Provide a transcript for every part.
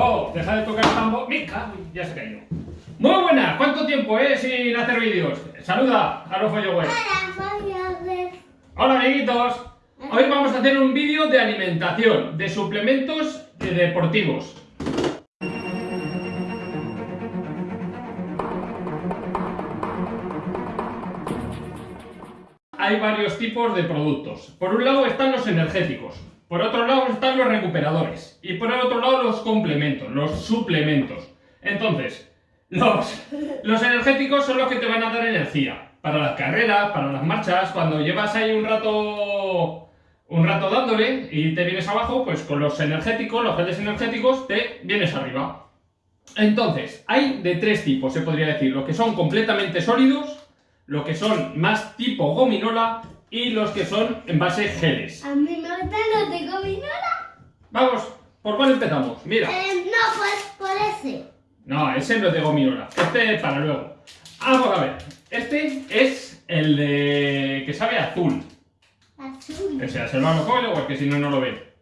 ¡Oh! Deja de tocar el tambor. ¡Me cago! Ya se caído. Muy buenas. ¿Cuánto tiempo es sin hacer vídeos? Saluda a los Web. Hola amiguitos. Hoy vamos a hacer un vídeo de alimentación, de suplementos deportivos. Hay varios tipos de productos. Por un lado están los energéticos, por otro lado están los recuperadores y por el otro lado los complementos, los suplementos. Entonces, los, los energéticos son los que te van a dar energía para las carreras, para las marchas, cuando llevas ahí un rato un rato dándole y te vienes abajo, pues con los energéticos, los geles energéticos, te vienes arriba. Entonces, hay de tres tipos, se podría decir, los que son completamente sólidos, los que son más tipo gominola y los que son en base geles. A mí me gustan los de gominola. Vamos, ¿por cuál empezamos? Mira. Eh, no, pues por ese. No, ese no es de gominola, este es para luego. Vamos a ver, este es el de... que sabe azul. Azul. O sea, se lo come o es que si no, no lo ve.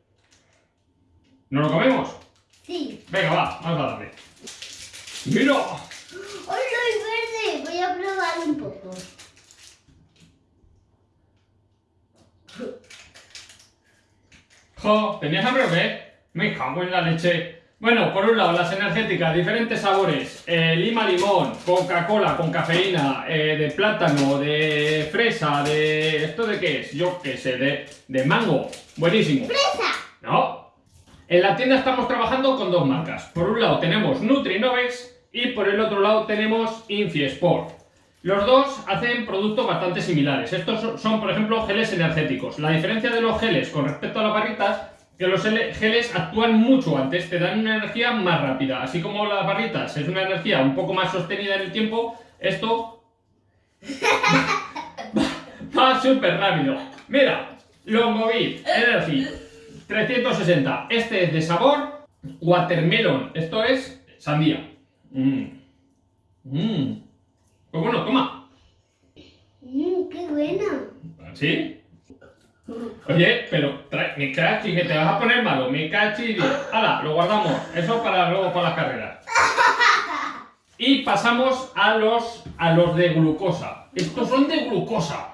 ¿No lo comemos? Sí. Venga, va, vamos a darle. ¡Mira! ¡Hoy soy verde! Voy a probar un poco. ¡Jo! ¿Tenías hambre o qué? Me cago en la leche. Bueno, por un lado, las energéticas, diferentes sabores. eh, lima limón, Coca-Cola con cafeína, eh, de plátano, de fresa, de... ¿Esto de qué es? Yo qué sé, de, de mango. Buenísimo. ¡Fresa! ¿No? En la tienda estamos trabajando con dos marcas. Por un lado tenemos Nutrinovex y por el otro lado tenemos Infiesport. Los dos hacen productos bastante similares. Estos son- por ejemplo, geles energéticos. La diferencia de los geles con respecto a las barritas que los ele- geles actúan mucho antes, te dan una energía más rápida. Así como las barritas es una energía un poco más sostenida en el tiempo, esto va súper rápido. Mira, Longovit Energy 360. Este es de sabor watermelon. Esto es sandía. Mmm. Mmm. Pues bueno, toma. Mmm, qué bueno. ¿Sí? Oye, pero trae, me cachi, que te vas a poner malo, me cachi. Hala, lo guardamos. Eso para luego para las carreras. Y pasamos a los, a los de glucosa. Estos son de glucosa.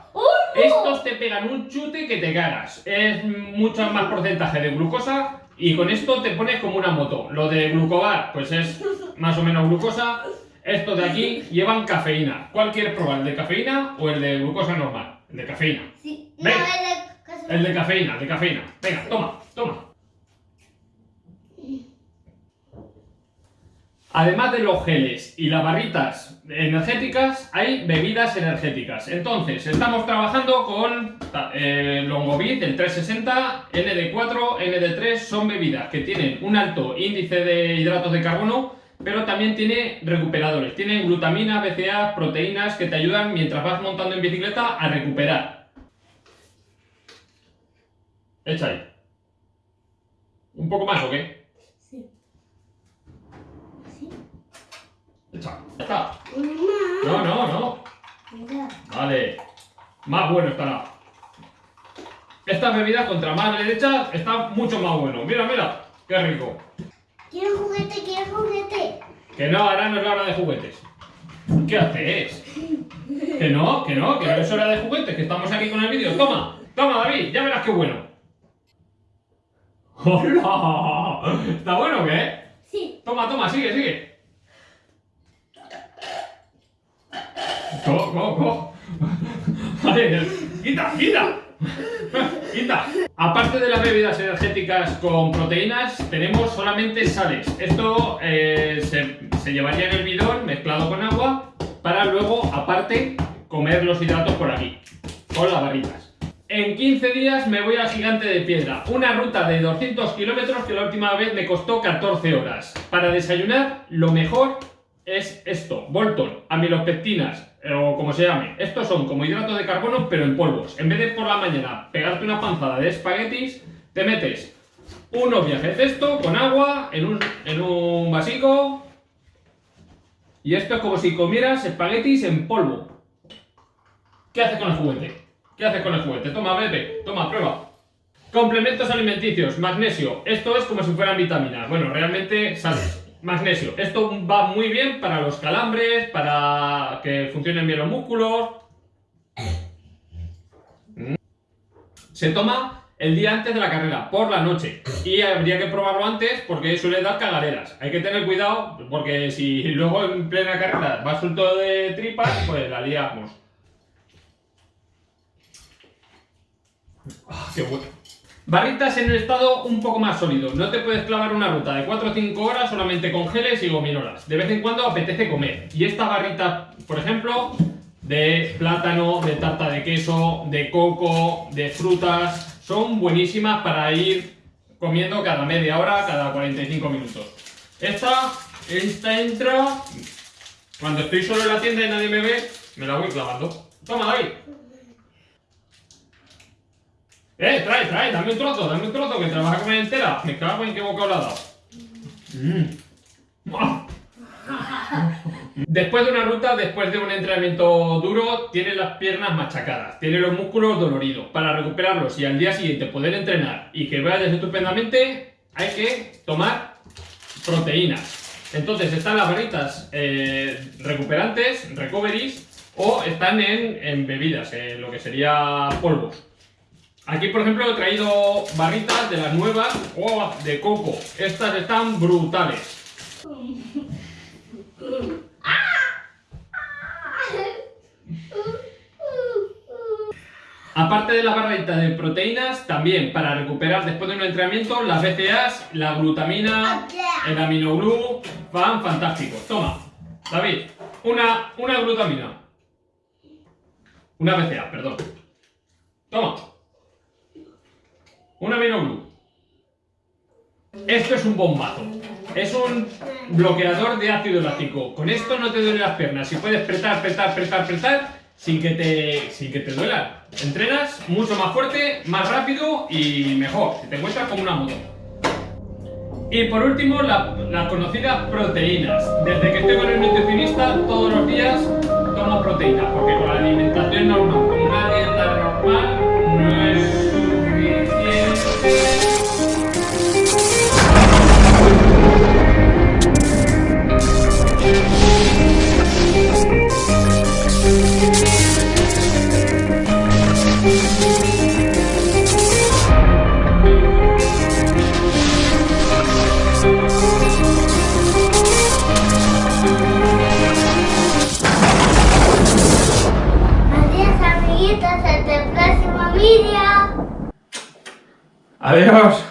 Estos te pegan un chute que te cagas. Es mucho más porcentaje de glucosa y con esto te pones como una moto. Lo de glucobar, pues es más o menos glucosa. Estos de aquí llevan cafeína. ¿Cuál quieres probar? ¿El de cafeína o el de glucosa normal? El de cafeína. Sí. No, el de... El de cafeína, el de cafeína. Venga, toma, toma. Además de los geles y las barritas energéticas, hay bebidas energéticas. Entonces, estamos trabajando con eh, Longovit, el 360, ND4, ND3, son bebidas que tienen un alto índice de hidratos de carbono, pero también tiene recuperadores. Tienen glutamina, BCA, proteínas que te ayudan mientras vas montando en bicicleta a recuperar. Echa ahí. ¿Un poco más o qué? Sí. Sí. Echa. Ya está. No, no, no. Mira. Vale. Más bueno estará. Estas bebidas, contra más le echas, está mucho más bueno. Mira, mira. Qué rico. Quiero juguete, quiero juguete. Que no, ahora no es la hora de juguetes. ¿Qué haces? Que no, que no, que no es hora de juguetes, que estamos aquí con el vídeo. Toma, toma, David, ya verás qué bueno. ¡Hola! ¿Está bueno o qué? Sí. Toma, toma, sigue, sigue. Co, co, co. Vale, quita, quita. Aparte de las bebidas energéticas con proteínas, tenemos solamente sales. Esto eh, se, llevaría en el bidón mezclado con agua para luego, aparte, comer los hidratos por aquí, con las barritas. En 15 días me voy al Gigante de Piedra, una ruta de 200 kilómetros que la última vez me costó 14 horas. Para desayunar, lo mejor es esto, Bolton, amilopectinas, o como se llame. Estos son como hidratos de carbono, pero en polvos. En vez de por la mañana pegarte una panzada de espaguetis, te metes unos viajes de esto con agua en un, en un vasico. Y esto es como si comieras espaguetis en polvo. ¿Qué haces con el juguete? ¿Qué haces con el juguete? Toma, bebe, toma, prueba. Complementos alimenticios, magnesio. Esto es como si fueran vitaminas. Bueno, realmente sales. Magnesio. Esto va muy bien para los calambres, para que funcionen bien los músculos. Se toma el día antes de la carrera, por la noche. Y habría que probarlo antes porque suele dar cagaderas. Hay que tener cuidado porque si luego en plena carrera va suelto de tripas, pues la liamos. Ah, qué bueno. Barritas en el estado un poco más sólido. No te puedes clavar una ruta de 4 o 5 horas solamente con geles y gominolas. De vez en cuando apetece comer. Y esta barrita, por ejemplo, de plátano, de tarta de queso, de coco, de frutas, son buenísimas para ir comiendo cada media hora, cada 45 minutos. Esta, esta entra... Cuando estoy solo en la tienda y nadie me ve, me la voy clavando. Toma, David. Eh, trae, trae, dame un trozo, dame un trozo que te la vas entera. Me cago en qué boca la. Mm. ¡Ah! Después de una ruta, después de un entrenamiento duro, tiene las piernas machacadas, tiene los músculos doloridos. Para recuperarlos y al día siguiente poder entrenar y que vayas estupendamente, hay que tomar proteínas. Entonces están las barritas eh, recuperantes, recoveries, o están en, en bebidas, en lo que sería polvos. Aquí, por ejemplo, he traído barritas de las nuevas oh, de coco. Estas están brutales. Aparte de la barrita de proteínas, también para recuperar después de un entrenamiento, las BCAAs, la glutamina, el aminoglu, van fantásticos. Toma, David, una, una glutamina. Una BCA, perdón. Toma. Un aminoglu. Esto es un bombazo. Es un bloqueador de ácido láctico. Con esto no te duelen las piernas. Y puedes apretar, apretar, apretar, apretar sin que te, sin que te duela. Entrenas mucho más fuerte, más rápido y mejor. Te encuentras como una moto. Y por último, las conocidas proteínas. Desde que estoy con el nutricionista, todos los días tomo proteínas. Porque con la alimentación normal, Adiós, amiguitos, Adiós.